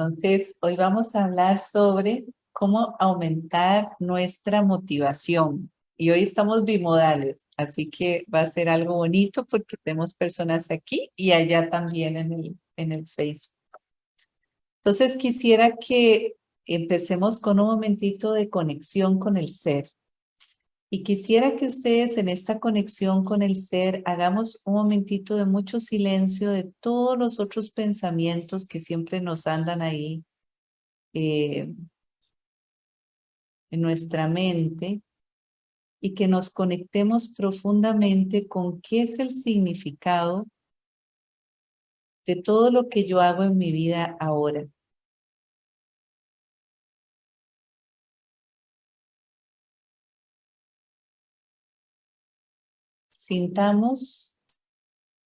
Entonces, hoy vamos a hablar sobre cómo aumentar nuestra motivación. Y hoy estamos bimodales, así que va a ser algo bonito porque tenemos personas aquí y allá también en el, en el Facebook. Entonces, quisiera que empecemos con un momentito de conexión con el ser. Y quisiera que ustedes en esta conexión con el ser hagamos un momentito de mucho silencio de todos los otros pensamientos que siempre nos andan ahí eh, en nuestra mente y que nos conectemos profundamente con qué es el significado de todo lo que yo hago en mi vida ahora. Sintamos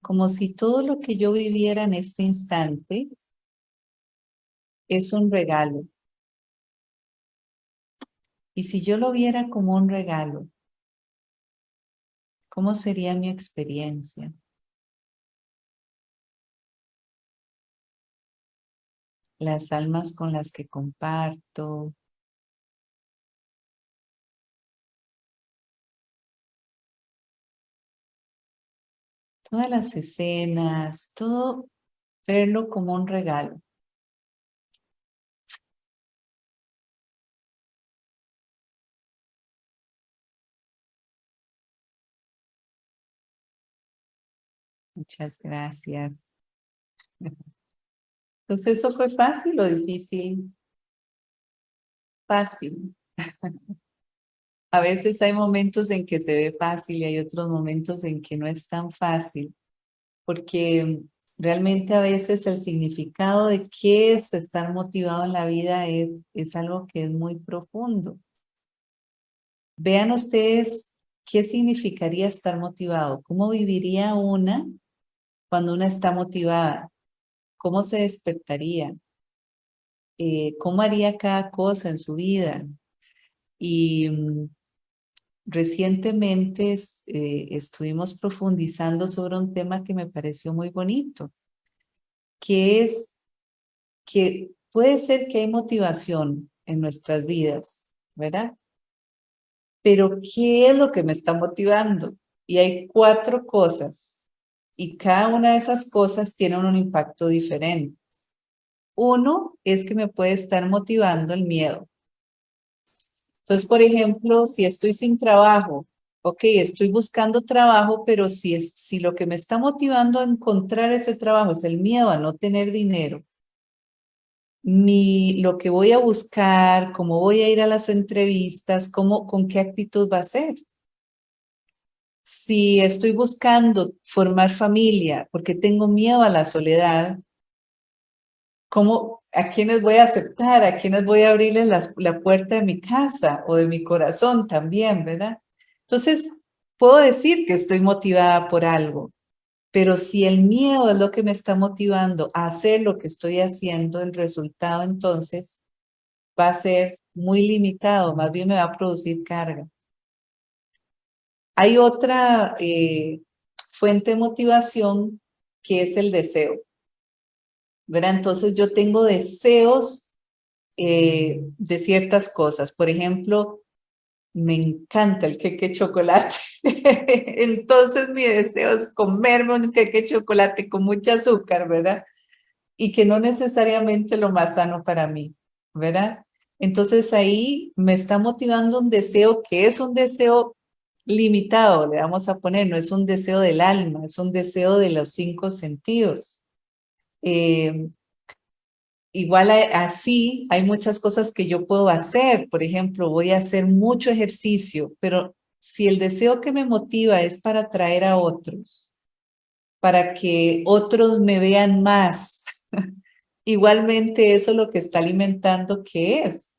como si todo lo que yo viviera en este instante es un regalo. Y si yo lo viera como un regalo, ¿cómo sería mi experiencia? Las almas con las que comparto, todas las escenas, todo verlo como un regalo. Muchas gracias. Entonces, ¿eso fue fácil o difícil? Fácil. A veces hay momentos en que se ve fácil y hay otros momentos en que no es tan fácil, porque realmente a veces el significado de qué es estar motivado en la vida es, es algo que es muy profundo. Vean ustedes qué significaría estar motivado, cómo viviría una cuando una está motivada, cómo se despertaría, eh, cómo haría cada cosa en su vida. Y mm, Recientemente eh, estuvimos profundizando sobre un tema que me pareció muy bonito, que es que puede ser que hay motivación en nuestras vidas, ¿verdad? Pero ¿qué es lo que me está motivando? Y hay cuatro cosas, y cada una de esas cosas tiene un impacto diferente. Uno es que me puede estar motivando el miedo. Entonces, por ejemplo, si estoy sin trabajo, ok, estoy buscando trabajo, pero si, es, si lo que me está motivando a encontrar ese trabajo es el miedo a no tener dinero, mi, lo que voy a buscar, cómo voy a ir a las entrevistas, cómo, con qué actitud va a ser. Si estoy buscando formar familia porque tengo miedo a la soledad, ¿cómo, ¿A quiénes voy a aceptar? ¿A quiénes voy a abrirles la, puerta de mi casa o de mi corazón también, verdad? Entonces, puedo decir que estoy motivada por algo, pero si el miedo es lo que me está motivando a hacer lo que estoy haciendo, el resultado entonces va a ser muy limitado, más bien me va a producir carga. Hay otra eh, fuente de motivación que es el deseo. Entonces yo tengo deseos eh, de ciertas cosas. Por ejemplo, me encanta el queque chocolate. Entonces mi deseo es comerme un queque chocolate con mucho azúcar, ¿verdad? Y que no necesariamente lo más sano para mí, ¿verdad? Entonces ahí me está motivando un deseo que es un deseo limitado, le vamos a poner, no es un deseo del alma, es un deseo de los cinco sentidos. Eh, igual así hay muchas cosas que yo puedo hacer. Por ejemplo, voy a hacer mucho ejercicio, pero si el deseo que me motiva es para atraer a otros, para que otros me vean más, igualmente eso es lo que está alimentando, ¿qué es?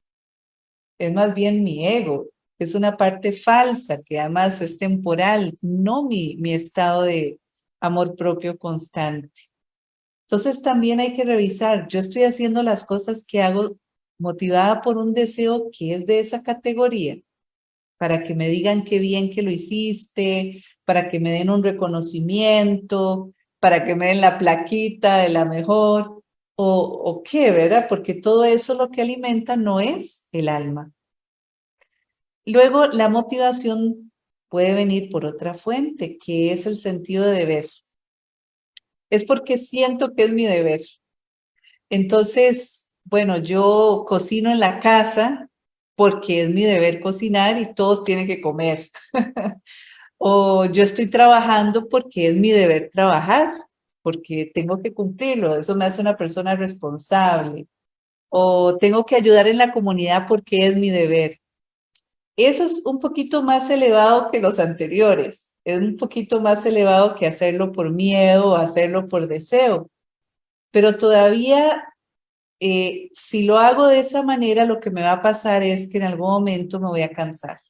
Es más bien mi ego, es una parte falsa que además es temporal, no mi, mi estado de amor propio constante. Entonces también hay que revisar, yo estoy haciendo las cosas que hago motivada por un deseo que es de esa categoría, para que me digan qué bien que lo hiciste, para que me den un reconocimiento, para que me den la plaquita de la mejor, o, qué, ¿verdad? Porque todo eso lo que alimenta no es el alma. Luego, la motivación puede venir por otra fuente, que es el sentido de deber. Es porque siento que es mi deber. Entonces, bueno, yo cocino en la casa porque es mi deber cocinar y todos tienen que comer. o yo estoy trabajando porque es mi deber trabajar porque tengo que cumplirlo, eso me hace una persona responsable. O tengo que ayudar en la comunidad porque es mi deber. Eso es un poquito más elevado que los anteriores. Es un poquito más elevado que hacerlo por miedo o hacerlo por deseo. Pero todavía, eh, si lo hago de esa manera, lo que me va a pasar es que en algún momento me voy a cansar.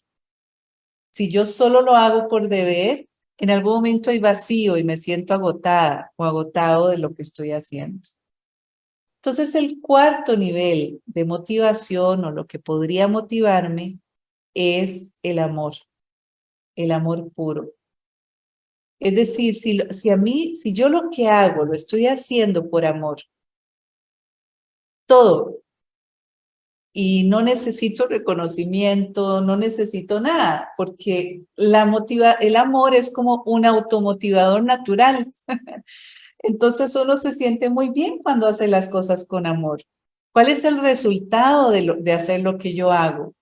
Si yo solo lo hago por deber, en algún momento hay vacío y me siento agotada o agotado de lo que estoy haciendo. Entonces el cuarto nivel de motivación o lo que podría motivarme es el amor, el amor puro. Es decir, si, si a mí, si yo lo que hago lo estoy haciendo por amor, todo, y no necesito reconocimiento, no necesito nada, porque la motiva, el amor es como un automotivador natural. Entonces uno se siente muy bien cuando hace las cosas con amor. ¿Cuál es el resultado de, de hacer lo que yo hago?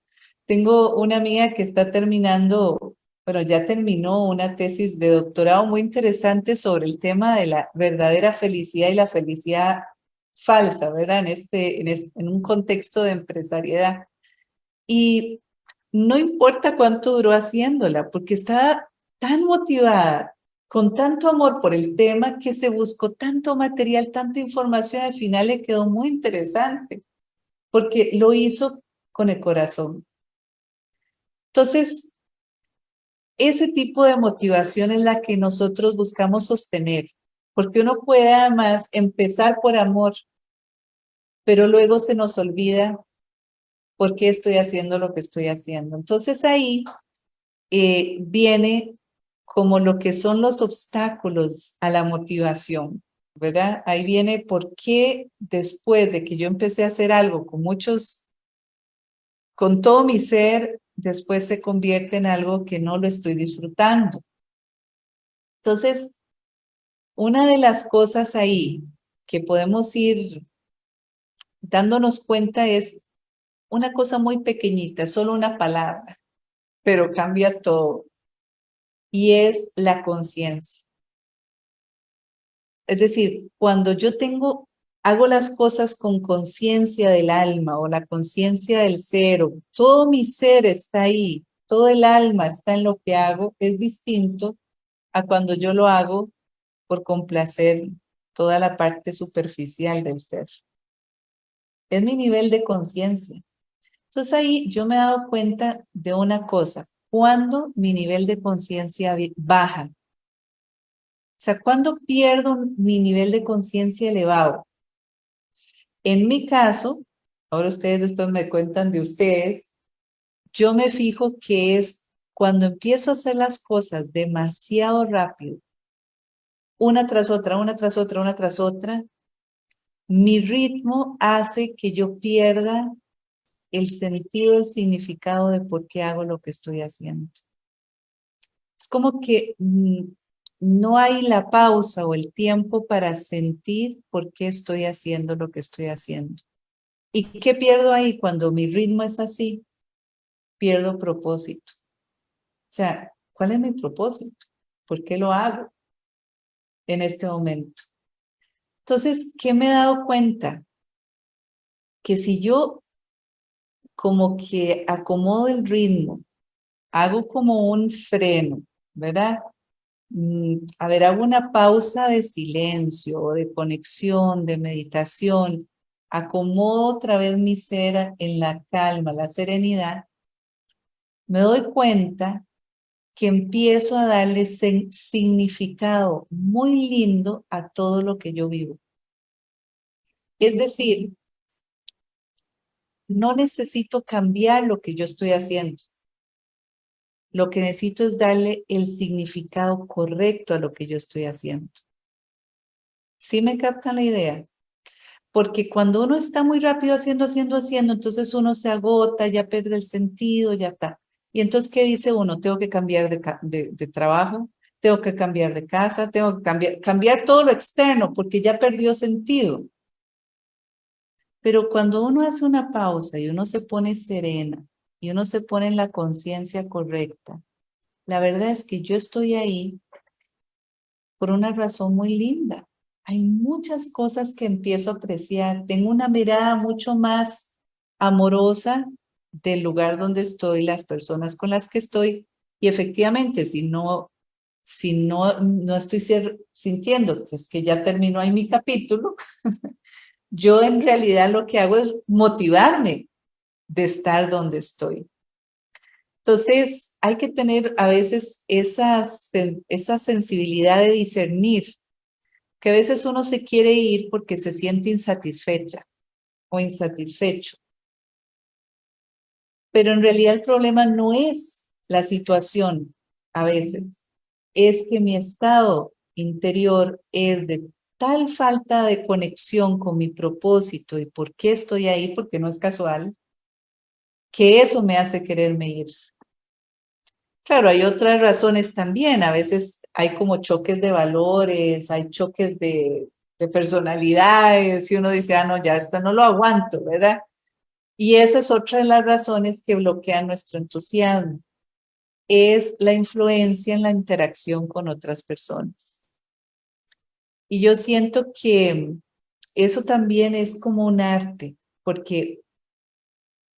Tengo una amiga que está terminando, bueno, ya terminó una tesis de doctorado muy interesante sobre el tema de la verdadera felicidad y la felicidad falsa, ¿verdad? En, este, en, un contexto de empresariedad. Y no importa cuánto duró haciéndola, porque estaba tan motivada, con tanto amor por el tema, que se buscó tanto material, tanta información, al final le quedó muy interesante, porque lo hizo con el corazón. Entonces, ese tipo de motivación es la que nosotros buscamos sostener, porque uno puede además empezar por amor, pero luego se nos olvida por qué estoy haciendo lo que estoy haciendo. Entonces ahí eh, viene como lo que son los obstáculos a la motivación, ¿verdad? Ahí viene por qué después de que yo empecé a hacer algo con muchos, con todo mi ser, después se convierte en algo que no lo estoy disfrutando. Entonces, una de las cosas ahí que podemos ir dándonos cuenta es una cosa muy pequeñita, solo una palabra, pero cambia todo. Y es la conciencia. Es decir, cuando yo tengo, hago las cosas con conciencia del alma o la conciencia del cero, todo mi ser está ahí, todo el alma está en lo que hago, es distinto a cuando yo lo hago por complacer toda la parte superficial del ser. Es mi nivel de conciencia. Entonces ahí yo me he dado cuenta de una cosa, cuando mi nivel de conciencia baja. O sea, cuando pierdo mi nivel de conciencia elevado. En mi caso, ahora ustedes después me cuentan de ustedes, yo me fijo que es cuando empiezo a hacer las cosas demasiado rápido, una tras otra, una tras otra, una tras otra, mi ritmo hace que yo pierda el sentido, el significado de por qué hago lo que estoy haciendo. Es como que mm, no hay la pausa o el tiempo para sentir por qué estoy haciendo lo que estoy haciendo. ¿Y qué pierdo ahí cuando mi ritmo es así? Pierdo propósito. O sea, ¿cuál es mi propósito? ¿Por qué lo hago en este momento? Entonces, ¿qué me he dado cuenta? Que si yo como que acomodo el ritmo, hago como un freno, ¿verdad? Mm, a ver, hago una pausa de silencio, de conexión, de meditación, acomodo otra vez mi ser en la calma, la serenidad, me doy cuenta que empiezo a darle significado muy lindo a todo lo que yo vivo. Es decir, no necesito cambiar lo que yo estoy haciendo. Lo que necesito es darle el significado correcto a lo que yo estoy haciendo. ¿Sí me captan la idea? Porque cuando uno está muy rápido haciendo, haciendo, haciendo, entonces uno se agota, ya pierde el sentido, ya está. Y entonces, ¿qué dice uno? Tengo que cambiar de, de, trabajo, tengo que cambiar de casa, tengo que cambiar, cambiar todo lo externo porque ya perdió sentido. Pero cuando uno hace una pausa y uno se pone serena y uno se pone en la conciencia correcta, la verdad es que yo estoy ahí por una razón muy linda. Hay muchas cosas que empiezo a apreciar. Tengo una mirada mucho más amorosa del lugar donde estoy, las personas con las que estoy. Y efectivamente, si no, si no, no estoy sintiendo que es que ya terminó ahí mi capítulo, yo en realidad lo que hago es motivarme de estar donde estoy. Entonces, hay que tener a veces esa, esa sensibilidad de discernir, que a veces uno se quiere ir porque se siente insatisfecha o insatisfecho. Pero en realidad el problema no es la situación a veces, es que mi estado interior es de tal falta de conexión con mi propósito y por qué estoy ahí, porque no es casual, que eso me hace quererme ir. Claro, hay otras razones también. A veces hay como choques de valores, hay choques de, personalidades y uno dice, ah, no, ya esto no lo aguanto, ¿verdad? Y esa es otra de las razones que bloquean nuestro entusiasmo. Es la influencia en la interacción con otras personas. Y yo siento que eso también es como un arte, porque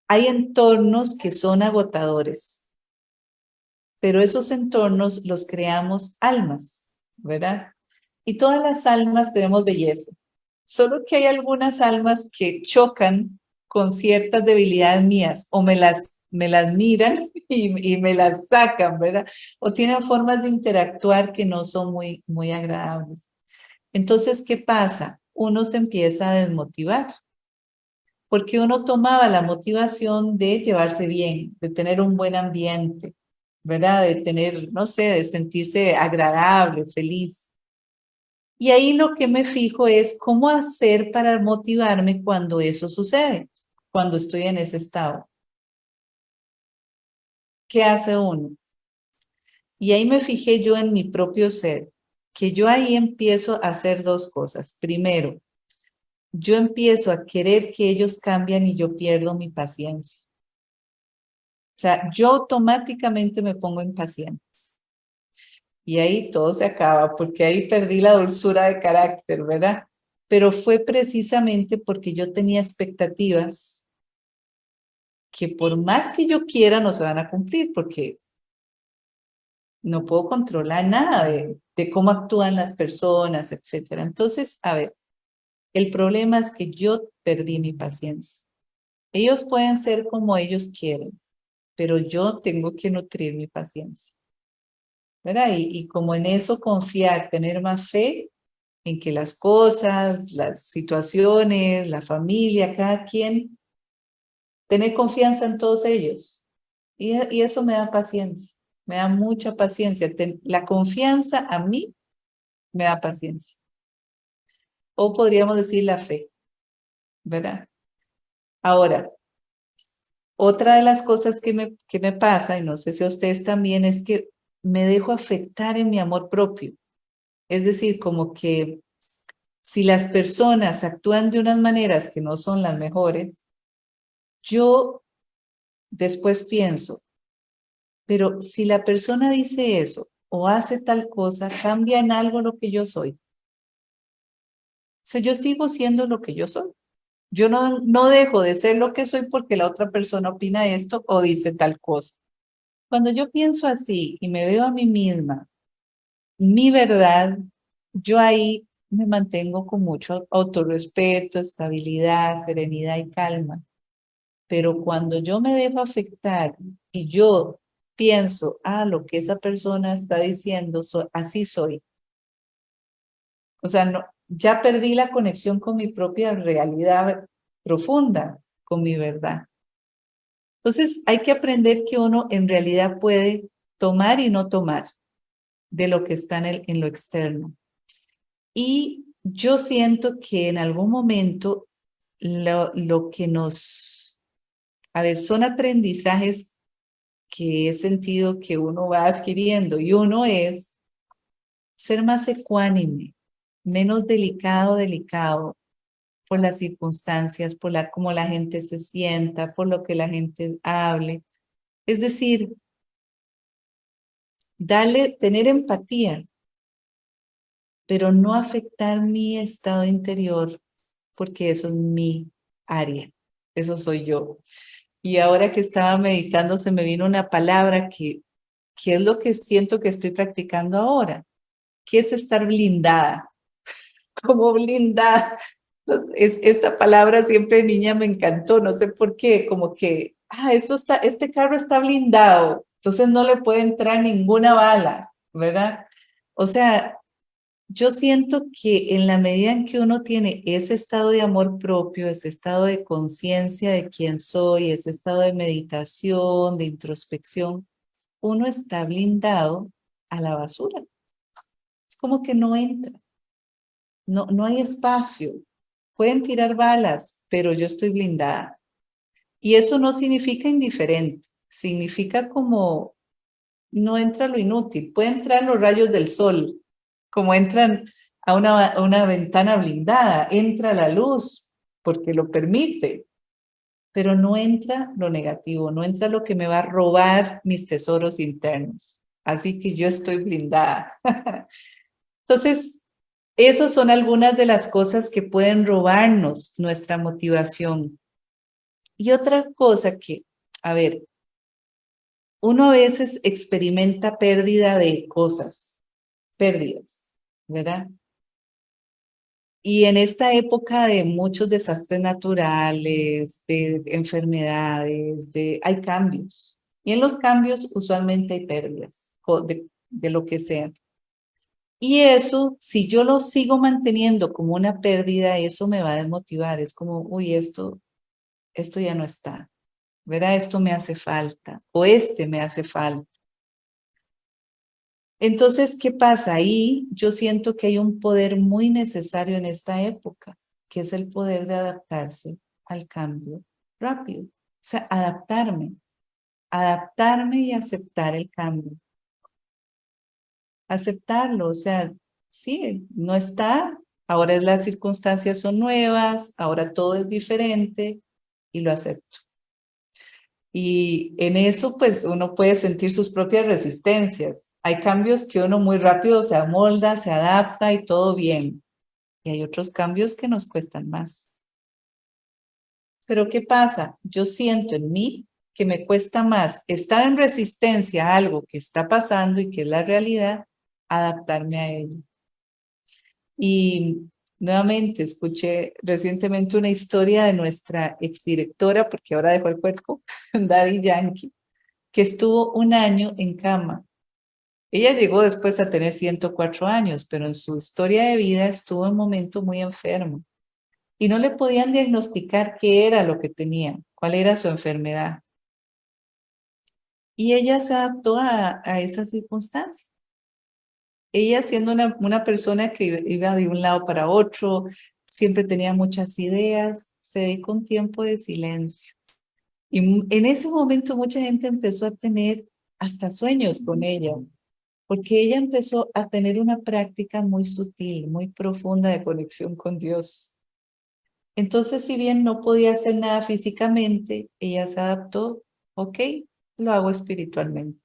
hay entornos que son agotadores pero esos entornos los creamos almas, ¿verdad? Y todas las almas tenemos belleza, solo que hay algunas almas que chocan con ciertas debilidades mías o me las, me las miran y, me las sacan, ¿verdad? O tienen formas de interactuar que no son muy, muy agradables. Entonces, ¿qué pasa? Uno se empieza a desmotivar porque uno tomaba la motivación de llevarse bien, de tener un buen ambiente, ¿verdad? De tener, no sé, de sentirse agradable, feliz. Y ahí lo que me fijo es cómo hacer para motivarme cuando eso sucede, cuando estoy en ese estado. ¿Qué hace uno? Y ahí me fijé yo en mi propio ser, que yo ahí empiezo a hacer dos cosas. Primero, yo empiezo a querer que ellos cambien y yo pierdo mi paciencia. O sea, yo automáticamente me pongo impaciente. Y ahí todo se acaba, porque ahí perdí la dulzura de carácter, ¿verdad? Pero fue precisamente porque yo tenía expectativas que por más que yo quiera no se van a cumplir, porque no puedo controlar nada de, de cómo actúan las personas, etc. Entonces, a ver, el problema es que yo perdí mi paciencia. Ellos pueden ser como ellos quieren, pero yo tengo que nutrir mi paciencia. ¿verdad? Y, como en eso confiar, tener más fe en que las cosas, las situaciones, la familia, cada quien, tener confianza en todos ellos. Y, eso me da paciencia, me da mucha paciencia. la confianza a mí me da paciencia. O podríamos decir la fe, ¿verdad? Ahora, otra de las cosas que me, que me pasa, y no sé si a ustedes también, es que me dejo afectar en mi amor propio. Es decir, como que si las personas actúan de unas maneras que no son las mejores, yo después pienso, pero si la persona dice eso o hace tal cosa, cambia en algo lo que yo soy. O sea, yo sigo siendo lo que yo soy. Yo no, no dejo de ser lo que soy porque la otra persona opina esto o dice tal cosa. Cuando yo pienso así y me veo a mí misma, mi verdad, yo ahí me mantengo con mucho autorrespeto, estabilidad, serenidad y calma. Pero cuando yo me dejo afectar y yo pienso, ah, lo que esa persona está diciendo, así soy. O sea, no, ya perdí la conexión con mi propia realidad profunda, con mi verdad. Entonces hay que aprender que uno en realidad puede tomar y no tomar de lo que está en, el, en lo externo. Y yo siento que en algún momento lo, lo que nos, a ver, son aprendizajes que he sentido que uno va adquiriendo y uno es ser más ecuánime, menos delicado, delicado por las circunstancias, por la, cómo la gente se sienta, por lo que la gente hable. Es decir, darle, tener empatía, pero no afectar mi estado interior porque eso es mi área, eso soy yo. Y ahora que estaba meditando se me vino una palabra que, que es lo que siento que estoy practicando ahora, que es estar blindada, como blindada. Es, esta palabra siempre niña me encantó, no sé por qué, como que, ah, esto está, este carro está blindado, entonces no le puede entrar ninguna bala, ¿verdad? O sea, yo siento que en la medida en que uno tiene ese estado de amor propio, ese estado de conciencia de quién soy, ese estado de meditación, de introspección, uno está blindado a la basura. Es como que no entra. No, no hay espacio. Pueden tirar balas, pero yo estoy blindada. Y eso no significa indiferente. Significa como no entra lo inútil. Puede entrar los rayos del sol, como entran a una, una ventana blindada, entra la luz porque lo permite, pero no entra lo negativo, no entra lo que me va a robar mis tesoros internos. Así que yo estoy blindada. Entonces, esas son algunas de las cosas que pueden robarnos nuestra motivación. Y otra cosa que, a ver, uno a veces experimenta pérdida de cosas, pérdidas. ¿verdad? Y en esta época de muchos desastres naturales, de enfermedades, de, hay cambios. Y en los cambios usualmente hay pérdidas de, de lo que sea. Y eso, si yo lo sigo manteniendo como una pérdida, eso me va a desmotivar. Es como, uy, esto, esto ya no está. ¿Verdad? Esto me hace falta. O este me hace falta. Entonces, ¿qué pasa? Ahí yo siento que hay un poder muy necesario en esta época, que es el poder de adaptarse al cambio rápido. O sea, adaptarme, adaptarme y aceptar el cambio. Aceptarlo, o sea, sí, no está, ahora las circunstancias son nuevas, ahora todo es diferente y lo acepto. Y en eso, pues, uno puede sentir sus propias resistencias hay cambios que uno muy rápido se amolda, se adapta y todo bien. Y hay otros cambios que nos cuestan más. Pero ¿qué pasa? Yo siento en mí que me cuesta más estar en resistencia a algo que está pasando y que es la realidad, adaptarme a ello. Y nuevamente escuché recientemente una historia de nuestra exdirectora, porque ahora dejó el cuerpo, Daddy Yankee, que estuvo un año en cama ella llegó después a tener 104 años, pero en su historia de vida estuvo en momento muy enfermo y no le podían diagnosticar qué era lo que tenía, cuál era su enfermedad. Y ella se adaptó a, a esa circunstancia. Ella siendo una, una persona que iba de un lado para otro, siempre tenía muchas ideas, se dedicó un tiempo de silencio. Y en ese momento mucha gente empezó a tener hasta sueños con ella, porque ella empezó a tener una práctica muy sutil, muy profunda de conexión con Dios. Entonces, si bien no podía hacer nada físicamente, ella se adaptó, ok, lo hago espiritualmente.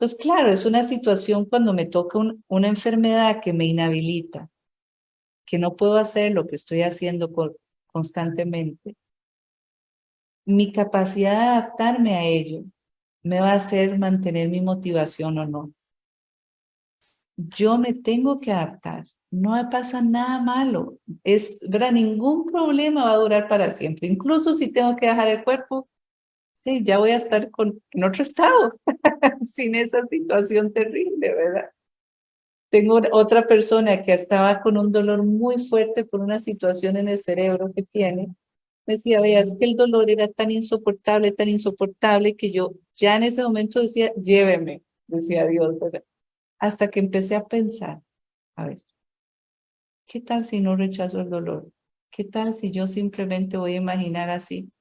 Entonces, claro, es una situación cuando me toca una enfermedad que me inhabilita, que no puedo hacer lo que estoy haciendo constantemente. Mi capacidad de adaptarme a ello me va a hacer mantener mi motivación o no. Yo me tengo que adaptar. No pasa nada malo. Es, ¿verdad? Ningún problema va a durar para siempre. Incluso si tengo que dejar el cuerpo, sí, ya voy a estar con, en otro estado, sin esa situación terrible, ¿verdad? Tengo otra persona que estaba con un dolor muy fuerte por una situación en el cerebro que tiene me decía, vea, es que el dolor era tan insoportable, tan insoportable que yo ya en ese momento decía, lléveme, decía Dios, ¿verdad? Hasta que empecé a pensar, a ver, ¿Qué tal si no rechazo el dolor? ¿Qué tal si yo simplemente voy a imaginar así?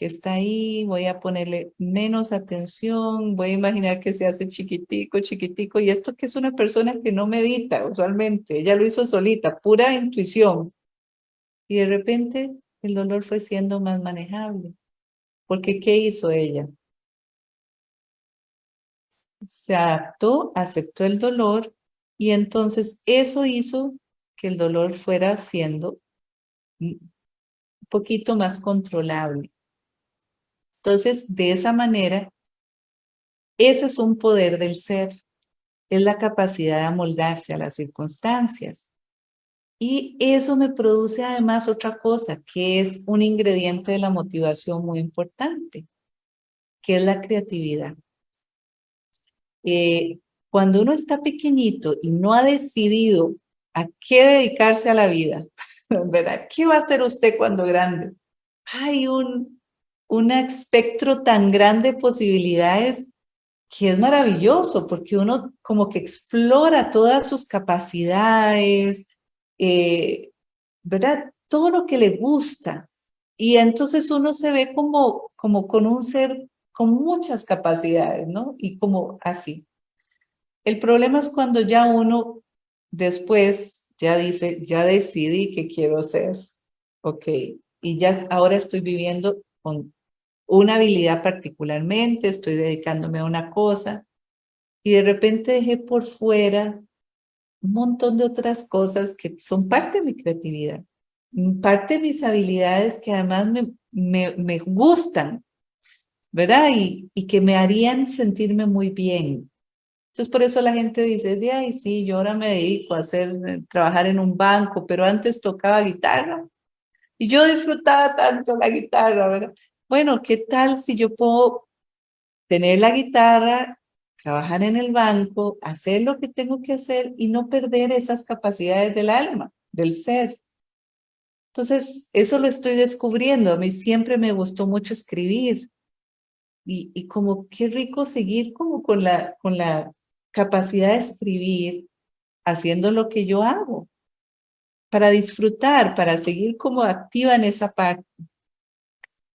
Que está ahí, voy a ponerle menos atención, voy a imaginar que se hace chiquitico, chiquitico. Y esto que es una persona que no medita usualmente, ella lo hizo solita, pura intuición. Y de repente el dolor fue siendo más manejable. Porque ¿qué hizo ella? Se adaptó, aceptó el dolor y entonces eso hizo que el dolor fuera siendo un poquito más controlable. Entonces, de esa manera, ese es un poder del ser, es la capacidad de amoldarse a las circunstancias. Y eso me produce además otra cosa, que es un ingrediente de la motivación muy importante, que es la creatividad. Eh, cuando uno está pequeñito y no ha decidido a qué dedicarse a la vida, ¿verdad? ¿Qué va a hacer usted cuando grande? Hay un, un espectro tan grande de posibilidades que es maravilloso porque uno como que explora todas sus capacidades, eh, ¿verdad? Todo lo que le gusta. Y entonces uno se ve como, como con un ser con muchas capacidades, ¿no? Y como así. El problema es cuando ya uno después ya dice, ya decidí que quiero ser. Ok, y ya ahora estoy viviendo con una habilidad particularmente, estoy dedicándome a una cosa, y de repente dejé por fuera un montón de otras cosas que son parte de mi creatividad, parte de mis habilidades que además me, me, me gustan, ¿verdad? Y, y, que me harían sentirme muy bien. Entonces por eso la gente dice, de ay, sí, yo ahora me dedico a hacer, eh, trabajar en un banco, pero antes tocaba guitarra. Y yo disfrutaba tanto la guitarra, ¿verdad? Bueno, ¿qué tal si yo puedo tener la guitarra trabajar en el banco, hacer lo que tengo que hacer y no perder esas capacidades del alma, del ser. Entonces, eso lo estoy descubriendo. A mí siempre me gustó mucho escribir. Y, y como qué rico seguir como con la, con la capacidad de escribir haciendo lo que yo hago. Para disfrutar, para seguir como activa en esa parte.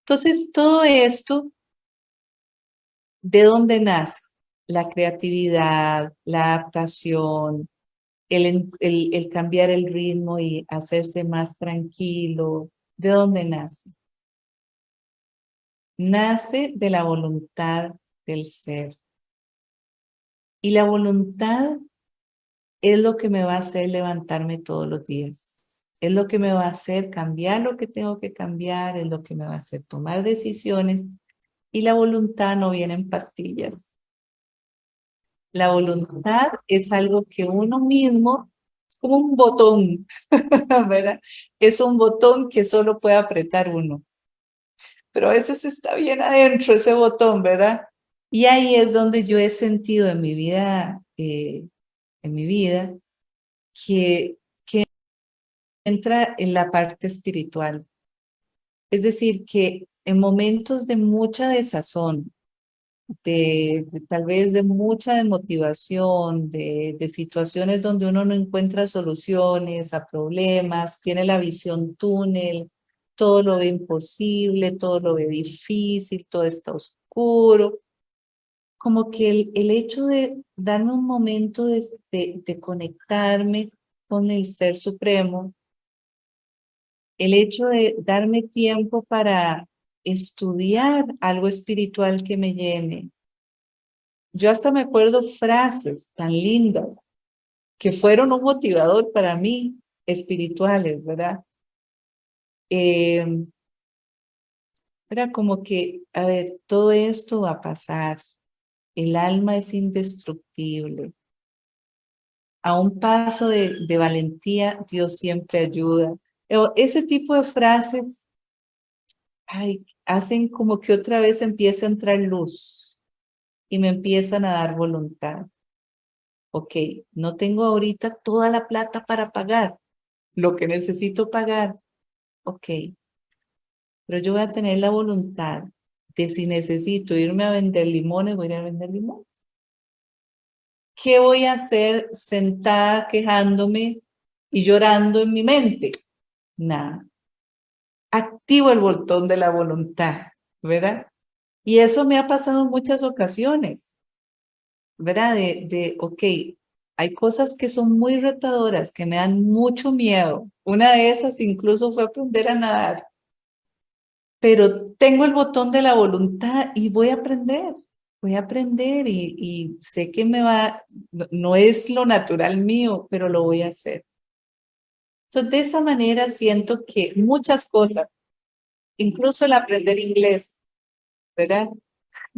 Entonces, todo esto, ¿de dónde nace? la creatividad, la adaptación, el, cambiar el ritmo y hacerse más tranquilo. ¿De dónde nace? Nace de la voluntad del ser. Y la voluntad es lo que me va a hacer levantarme todos los días. Es lo que me va a hacer cambiar lo que tengo que cambiar, es lo que me va a hacer tomar decisiones. Y la voluntad no viene en pastillas. La voluntad es algo que uno mismo, es como un botón, ¿verdad? Es un botón que solo puede apretar uno. Pero a veces está bien adentro ese botón, ¿verdad? Y ahí es donde yo he sentido en mi vida, eh, en mi vida, que, entra en la parte espiritual. Es decir, que en momentos de mucha desazón, de, tal vez de mucha desmotivación, de, de situaciones donde uno no encuentra soluciones a problemas, tiene la visión túnel, todo lo ve imposible, todo lo ve difícil, todo está oscuro. Como que el, el hecho de darme un momento de, de conectarme con el Ser Supremo, el hecho de darme tiempo para estudiar algo espiritual que me llene. Yo hasta me acuerdo frases tan lindas que fueron un motivador para mí, espirituales, ¿verdad? Eh, era como que, a ver, todo esto va a pasar. El alma es indestructible. A un paso de valentía, Dios siempre ayuda. Ese tipo de frases hacen como que otra vez empieza a entrar luz y me empiezan a dar voluntad. Ok, no tengo ahorita toda la plata para pagar lo que necesito pagar. Ok, pero yo voy a tener la voluntad de si necesito irme a vender limones, voy a ir a vender limones. ¿Qué voy a hacer sentada quejándome y llorando en mi mente. Nada. Activo el botón de la voluntad, ¿verdad? Y eso me ha pasado en muchas ocasiones, ¿verdad? De, de, ok, hay cosas que son muy retadoras, que me dan mucho miedo. Una de esas incluso fue aprender a nadar. Pero tengo el botón de la voluntad y voy a aprender voy a aprender y, sé que me va, no es lo natural mío, pero lo voy a hacer. Entonces, de esa manera siento que muchas cosas, incluso el aprender inglés, ¿verdad?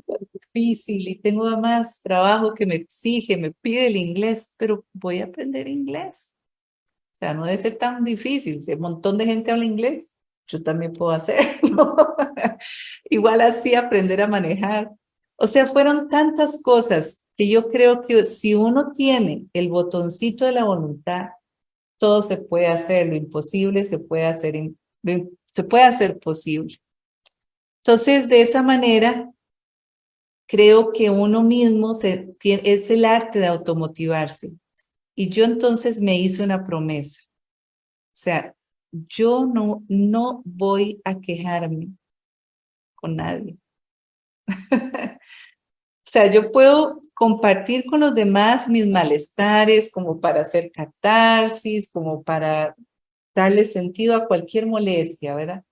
Es difícil y tengo más trabajo que me exige, me pide el inglés, pero voy a aprender inglés. O sea, no debe ser tan difícil. Si un montón de gente habla inglés, yo también puedo hacerlo. Igual así aprender a manejar. O sea, fueron tantas cosas que yo creo que si uno tiene el botoncito de la voluntad, todo se puede hacer, lo imposible se puede hacer, se puede hacer posible. Entonces, de esa manera, creo que uno mismo es el arte de automotivarse. Y yo entonces me hice una promesa. O sea, yo no, no voy a quejarme con nadie. o sea, yo puedo compartir con los demás mis malestares como para hacer catarsis, como para darle sentido a cualquier molestia, ¿verdad?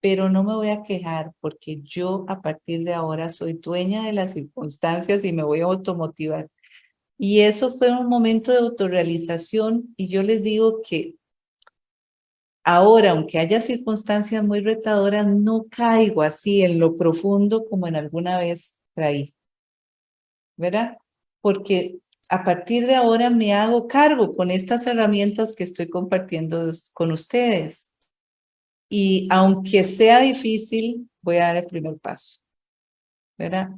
Pero no me voy a quejar porque yo a partir de ahora soy dueña de las circunstancias y me voy a automotivar. Y eso fue un momento de autorrealización y yo les digo que Ahora, aunque haya circunstancias muy retadoras, no caigo así en lo profundo como en alguna vez traí. ¿Verdad? Porque a partir de ahora me hago cargo con estas herramientas que estoy compartiendo con ustedes. Y aunque sea difícil, voy a dar el primer paso. ¿Verdad?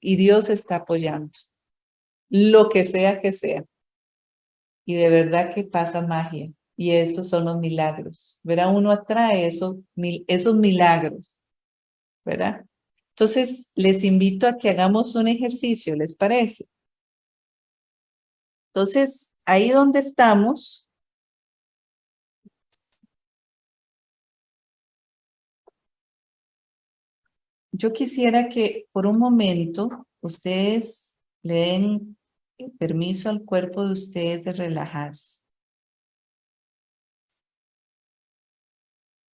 Y Dios está apoyando. Lo que sea que sea. Y de verdad que pasa magia y esos son los milagros, ¿verdad? Uno atrae esos, esos milagros, ¿verdad? Entonces, les invito a que hagamos un ejercicio, ¿les parece? Entonces, ahí donde estamos, yo quisiera que por un momento ustedes le den permiso al cuerpo de ustedes de relajarse.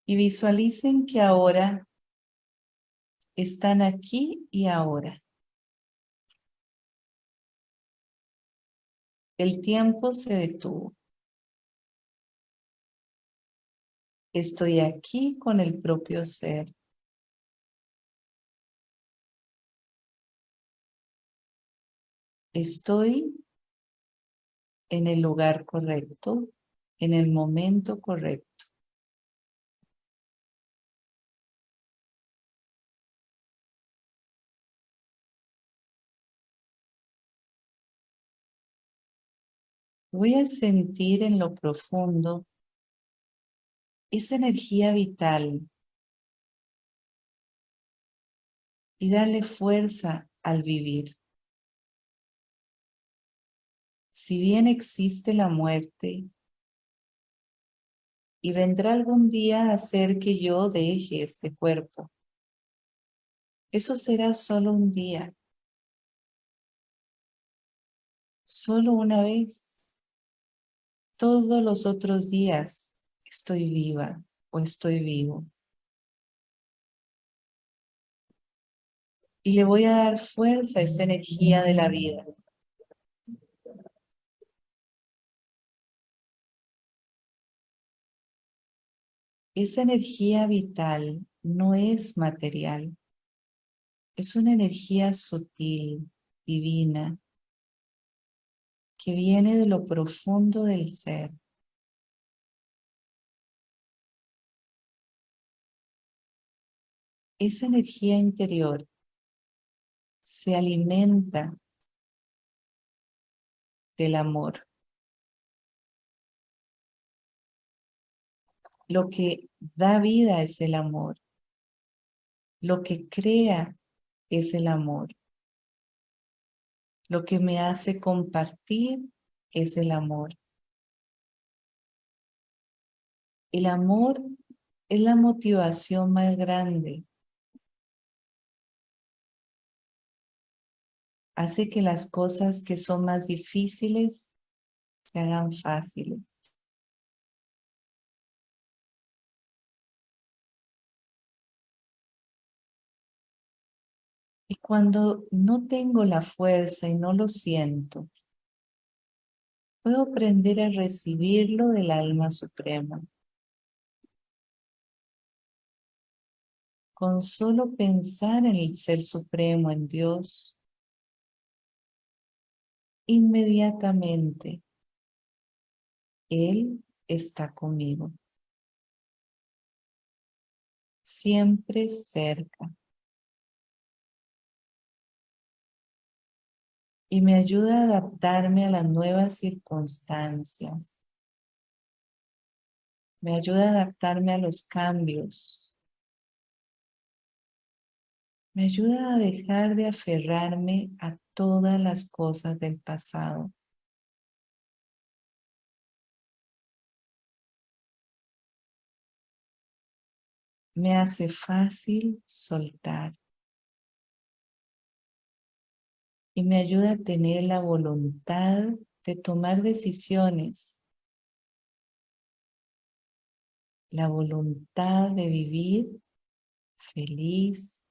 y visualicen que ahora están aquí y ahora. El tiempo se detuvo. Estoy aquí con el propio ser. Estoy en el lugar correcto, en el momento correcto. Voy a sentir en lo profundo esa energía vital. Y darle fuerza al vivir. Si bien existe la muerte y vendrá algún día a hacer que yo deje este cuerpo, eso será solo un día, solo una vez todos los otros días estoy viva o estoy vivo. Y le voy a dar fuerza a esa energía de la vida. Esa energía vital no es material. Es una energía sutil, divina, que viene de lo profundo del ser. Esa energía interior se alimenta del amor. Lo que da vida es el amor. Lo que crea es el amor. Lo que me hace compartir es el amor. El amor es la motivación más grande. Hace que las cosas que son más difíciles se hagan fáciles. Y cuando no tengo la fuerza y no lo siento, puedo aprender a recibirlo del alma suprema. Con solo pensar en el Ser Supremo, en Dios, inmediatamente Él está conmigo. Siempre cerca. Y me ayuda a adaptarme a las nuevas circunstancias. Me ayuda a adaptarme a los cambios. Me ayuda a dejar de aferrarme a todas las cosas del pasado. Me hace fácil soltar. Y me ayuda a tener la voluntad de tomar decisiones, la voluntad de vivir feliz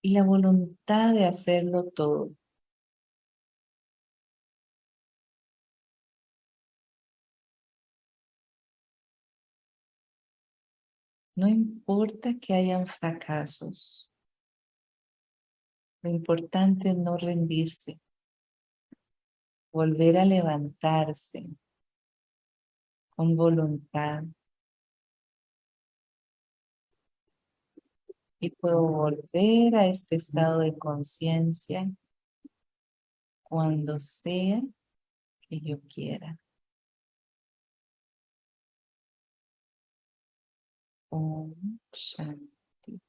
y la voluntad de hacerlo todo. No importa que hayan fracasos. Lo importante es no rendirse, volver a levantarse con voluntad. Y puedo volver a este estado de conciencia cuando sea que yo quiera. Om Shanti.